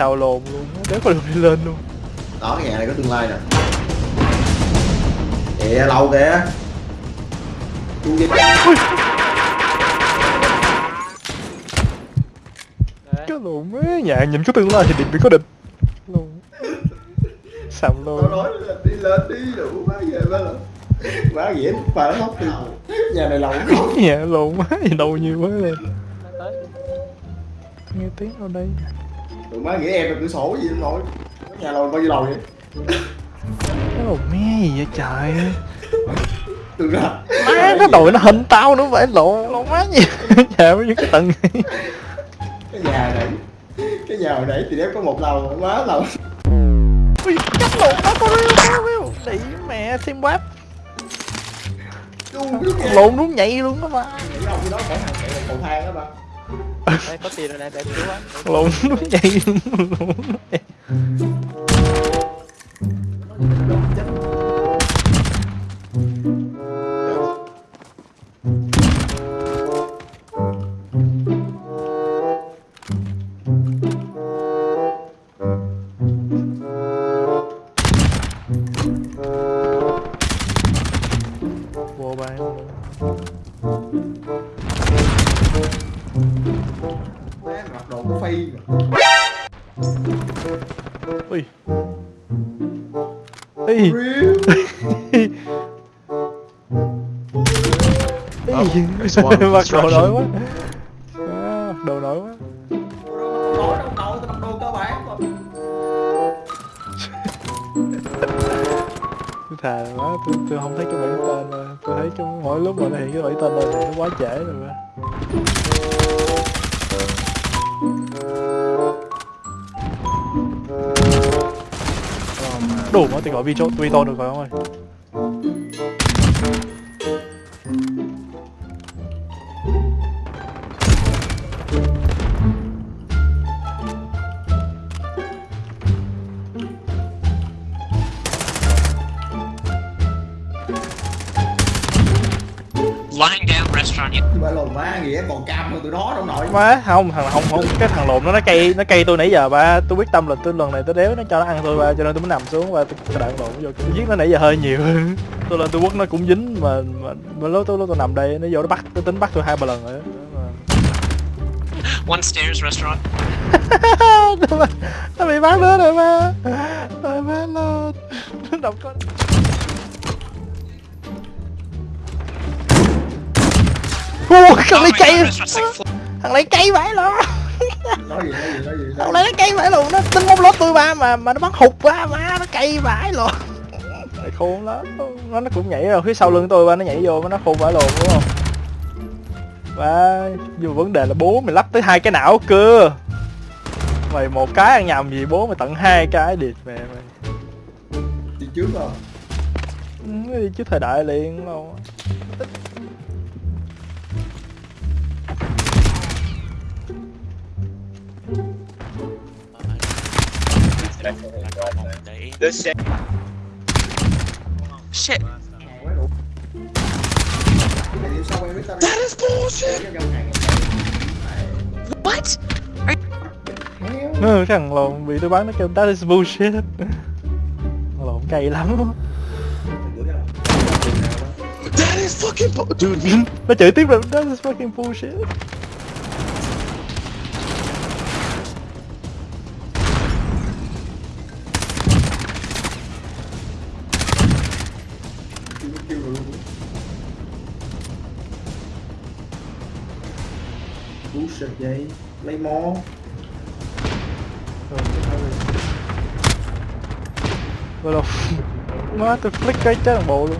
xào lồn luôn đéo có được đi lên luôn. Đó cái nhà này có tương lai nè. Kìa lâu kìa. Dịch cái lồn ấy nhà nhìn có tương lai thì điện bị có địch luôn sầm Tao luôn nói là đi lên đi đủ má về má là Má ghẻ mà nó khóc đi Nhà này lắm nhà lồn quá gì đâu nhiều quá lên nghe tiếng đâu đây Tụi má nghĩ em là cửa sổ gì đâu nổi Nhà lầu bao nhiêu lầu vậy. Cái lồn me gì vậy trời? Từ ra. Má nó đội nó hình tao nữa vậy lộn lộn má gì? Nhà với những cái tầng Cái nhà này Cái nhà hồi nãy thì đéo có một lầu Má lầu. Ui chắc lộn nó có riêu có riêu đĩ mẹ xem web lộn đúng nhảy luôn đó ba. Cái đó phải hàng chạy cầu thang đó ba đây có tiền rồi nè, để cứu anh. lộn nó chạy luôn lộn đúng nhảy. vô bàn. Má mặc đồ có phi mà ui ui mặc đồ nổi quá. À, mặc đồ nổi quá. Mà thà quá tôi, tôi không thấy cái bảng tên rồi. Tôi thấy trong mỗi lúc mà nó hiện cái bảng tên lên thì nó quá trễ rồi mà đủ mà thì có vì chỗ tùy to được rồi không ơi Lying down. Ba lồn má nghĩa còn cam hơn tụi nó đâu nội. Má không thằng không không cái thằng lộn nó nó cây nó cây tôi nãy giờ ba. Tôi quyết tâm là tôi lần này tôi đéo nó cho nó ăn tôi ba cho nên tôi mới nằm xuống và tôi, tôi đạn lộn vô tôi giết nó nãy giờ hơi nhiều. Tôi lên tôi quất nó cũng dính mà mà, mà lúc tôi lúc tôi nằm đây nó vô nó bắt nó tính bắt tôi hai ba lần rồi one stairs restaurant. nó, bị- bắt nữa rồi ba. Rồi ba lên nó đọc con Ủa, thằng lấy cây. thằng lấy cây vãi luôn Nói gì, nói gì, nói gì thằng lấy nó cây vãi luôn nó tính bóng lót tôi ba mà mà nó bắn hụt ba má nó cây vãi luôn. Khôn lắm. Nó nó cũng nhảy rồi phía sau lưng tôi ba nó nhảy vô nó khôn vãi luôn đúng không? Ba mà vấn đề là bố mày lắp tới hai cái não cơ. Mày một cái ăn nhầm gì bố mày tận hai cái điệt mẹ mày. Đi trước rồi ừ, đi trước thời đại liền luôn Shit. Sao em biết tao That is bullshit What? ừ, thằng lộn bị tôi bắn nó kêu that is bullshit lộn cay lắm That is fucking dude. nó chửi tiếp rồi that is fucking bullshit Bullshit vậy Lấy mó rồi đâu má tôi click cái chết bộ luôn.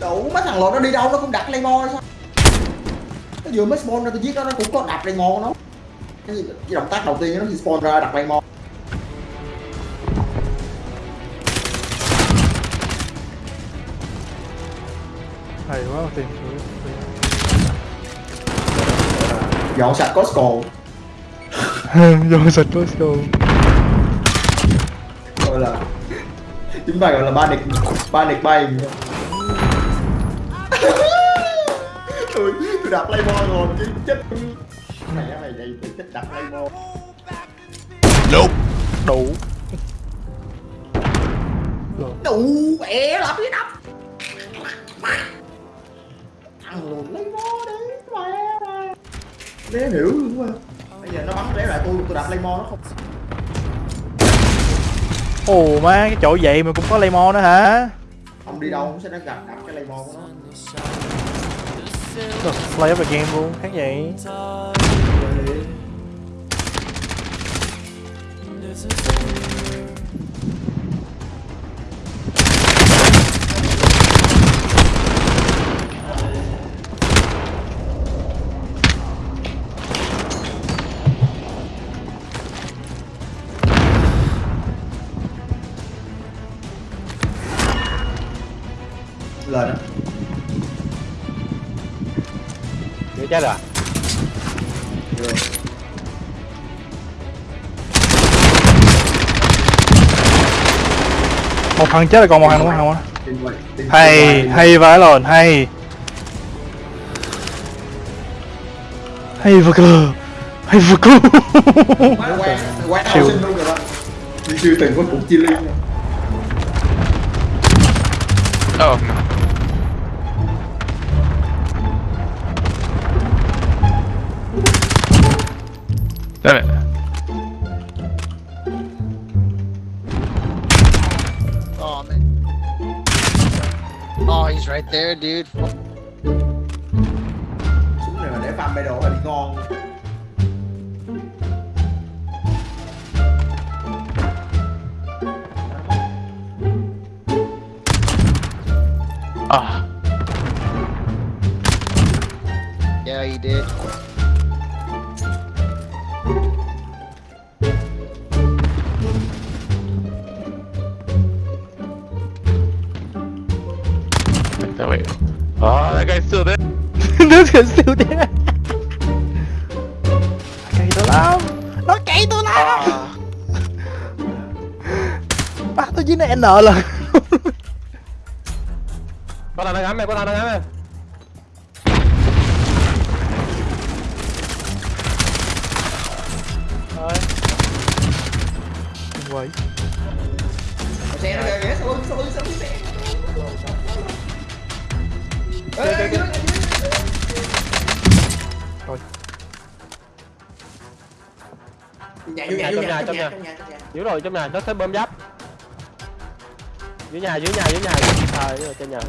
Đủ mấy thằng lộn nó đi đâu? Nó cũng đặt lấy mó sao? Nó vừa mới spawn ra tôi giết nó nó cũng có đặt mó của nó cái, cái động tác đầu tiên nó khi spawn ra đặt lấy mó hay quá tiền Dọn sạch Costco. Vô sạch Costco. Gọi là chúng ta gọi là ba địch ba địch bay. Tôi tôi đặt Playboy rồi chứ chết mẹ mày đây tôi chết đặt Playboy Nope. đủ. Đủ mẹ làm cái đập ăn luôn Playboy đấy mẹ mày đéo hiểu luôn mà bây giờ nó bắn đéo lại tôi tôi đặt Playboy nó không. Ồ má cái chỗ vậy mà cũng có lemon nữa hả? Không đi đâu cũng sẽ nó gặp đặt cái Playboy của nó được, play up the game luôn khác vậy. Lên. Chết rồi. Một thằng chết là còn một thằng đúng không tin hay hay vãi lồn hay. Hay vừa cơ hay vừa cơ Siêu. rồi siêu từng có cục chia liên rồi. Oh Damn it. Oh man. Oh, he's right there, dude. súng này mà để farm bay là đi ngon Ah. Nó thì siêu thế cây tôi lắm. Nó cây tôi lắm. Bắt tôi nó n lần Có thằng đang ngắm em, có thằng đang ngắm em Rồi. Quậy xe nó kìa kìa lưng sau lưng xe Ê, ê, dưới, Nhà, Trong nhà, trong nhà. trong nhà. Dưới rồi trong nhà, nó sẽ bơm giáp Dưới nhà, dưới nhà, dưới nhà Ờ, dưới trên nhà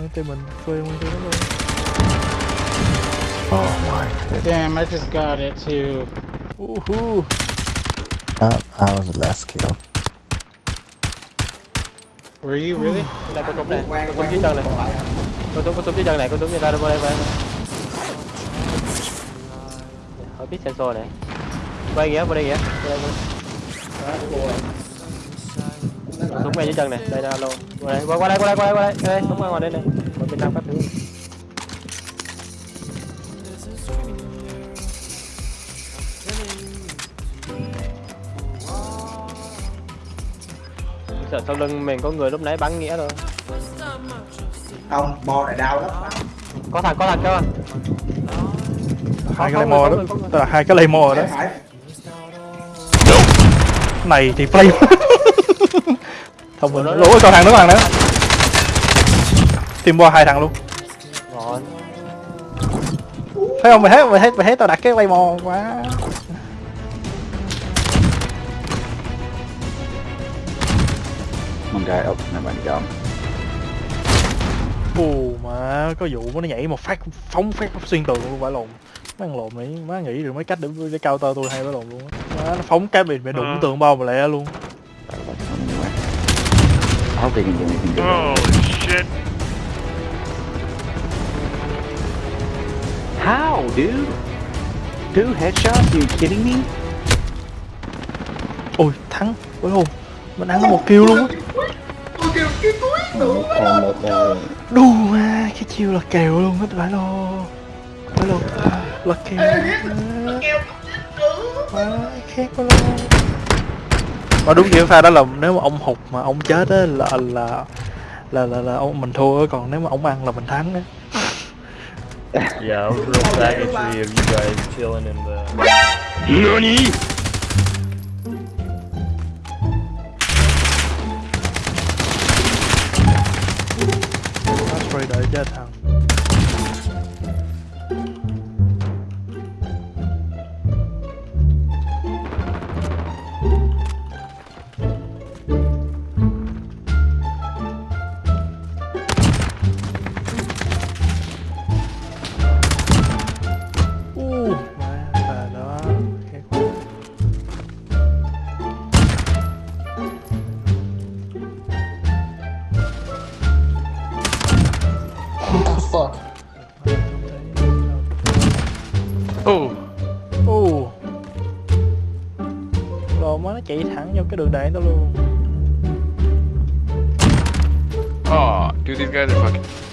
nguyên tay mình phơi nguyên tay nó luôn Damn, I just got it too. uhu. Uh, I was the last kill. Were you really? Đây có súng này, Quang, có súng quang, dưới chân này. Còn lại à? Có súng, có súng dưới chân này, có súng dưới ra đây, đây, đây. Hỏi biết sensor này. Quay kìa, qua đây kìa Qua đây, súng ngay dưới chân này, đây là alo. Qua đây, qua, qua đây, qua đây, qua đây, qua đây. Đây, súng ngoài đây này. Ở bên Nam các thứ Sợ sau lưng mình có người lúc nãy bắn nghĩa rồi. Không bo này đau lắm. Có thằng có thằng cơ hai cái lemo đó. tức là hai cái lemo đó. Này thì flame thông minh lỗi còn thằng nữa thằng nữa tìm qua hai thằng luôn. Rồi. Thấy không? Mày thấy mày thấy mày thấy tao đặt cái lemo quá. One guy up, never mind, got him. Ồ mà có vụ nó nhảy một phát phóng phát xuyên tường luôn phải lồn má thằng lồn này má nghĩ được mấy cách để để cao tơ tôi hay phải lồn luôn á. Má nó phóng cái bị bị đụng Ờ. tường bao mà lẹ luôn hope they can do anything good. Holy shit. How, dude? Two headshots? you kidding me? ôi thắng phải lồn mình ăn một kill luôn á tôi kêu cái cuối đủ Còn một uh, đù mà cái chiêu là kèo luôn hết phải lô phải lô là kèo má khác quá luôn mà đúng kiểu pha đó là nếu mà ông hụt mà ông chết á là là là là, là ông mình thua còn nếu mà ông ăn là mình thắng á yeah real package of you guys chilling in the NANI? đợi chết thằng fuck Oh. Ồ Rồi má nó chạy thẳng vô cái đường đạn đó luôn Oh, dude, these guys are fucking.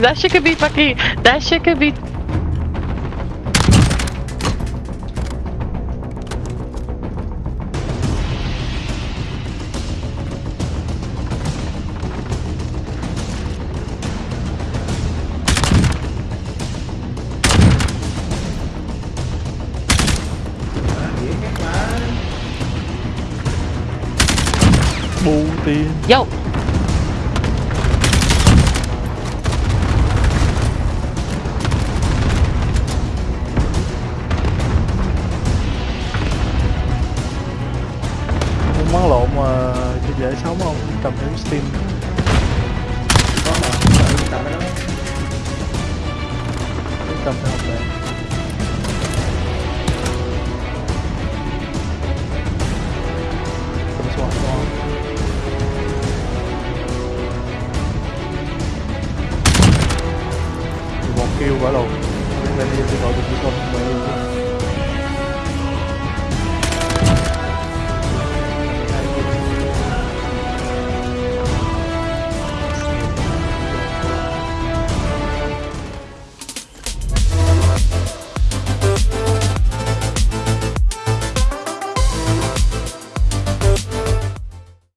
That shit could be fucking. That shit could be. Yo. Muốn món lộn mà dễ sống không cầm cái Steam quá lâu. Nên đi tôi gọi được không?